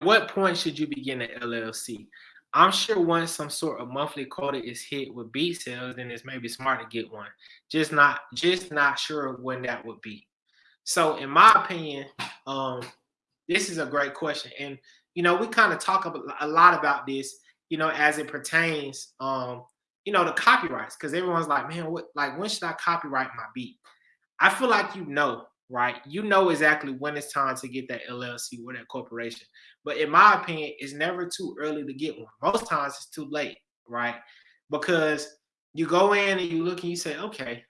what point should you begin an LLC? I'm sure once some sort of monthly quota is hit with beat sales, then it's maybe smart to get one. Just not just not sure when that would be. So in my opinion, um, this is a great question. And you know, we kind of talk a lot about this, you know, as it pertains um, you know, the copyrights, because everyone's like, man, what like when should I copyright my beat? I feel like you know, right? You know exactly when it's time to get that LLC or that corporation. But in my opinion, it's never too early to get one. Most times it's too late, right? Because you go in and you look and you say, okay,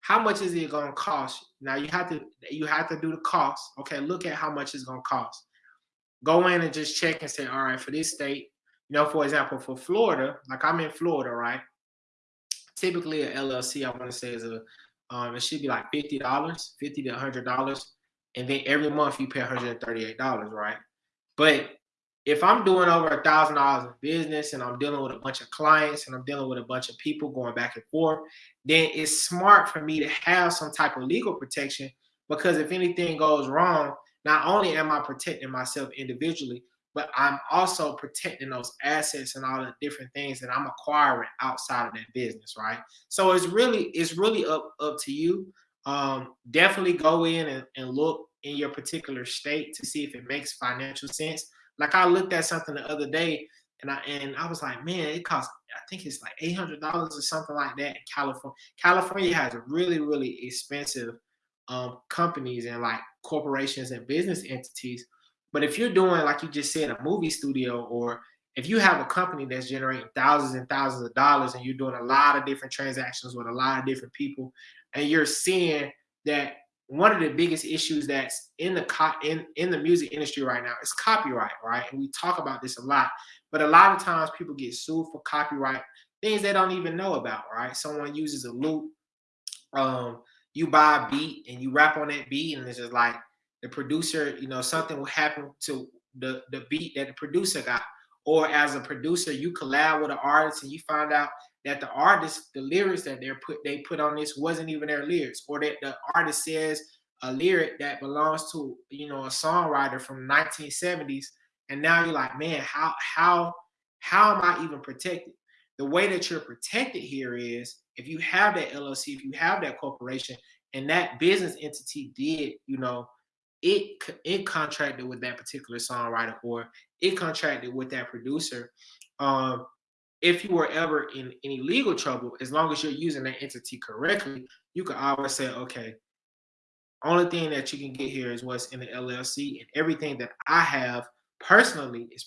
how much is it going to cost? Now you have to you have to do the cost. Okay, look at how much it's going to cost. Go in and just check and say, all right, for this state, you know, for example, for Florida, like I'm in Florida, right? Typically, a LLC, I want to say is a um, it should be like fifty dollars, fifty to hundred dollars, and then every month you pay one hundred and thirty-eight dollars, right? But if I'm doing over a thousand dollars in business and I'm dealing with a bunch of clients and I'm dealing with a bunch of people going back and forth, then it's smart for me to have some type of legal protection because if anything goes wrong, not only am I protecting myself individually, but I'm also protecting those assets and all the different things that I'm acquiring outside of that business, right? So it's really it's really up up to you. Um, definitely go in and, and look in your particular state to see if it makes financial sense. Like I looked at something the other day and I and I was like, man, it costs I think it's like eight hundred dollars or something like that in California. California has really really expensive um, companies and like corporations and business entities but if you're doing, like you just said, a movie studio, or if you have a company that's generating thousands and thousands of dollars and you're doing a lot of different transactions with a lot of different people, and you're seeing that one of the biggest issues that's in the co- in in the music industry right now is copyright, right? And we talk about this a lot, but a lot of times people get sued for copyright things they don't even know about, right? Someone uses a loop, um, you buy a beat and you rap on that beat, and it's just like the producer, you know, something will happen to the, the beat that the producer got. Or as a producer, you collab with an artist and you find out that the artist, the lyrics that they're put they put on this wasn't even their lyrics, or that the artist says a lyric that belongs to you know a songwriter from 1970s, and now you're like, man, how how how am I even protected? The way that you're protected here is if you have that LLC, if you have that corporation, and that business entity did, you know, it it contracted with that particular songwriter or it contracted with that producer. Um, if you were ever in any legal trouble, as long as you're using that entity correctly, you can always say, okay, only thing that you can get here is what's in the LLC, and everything that I have personally is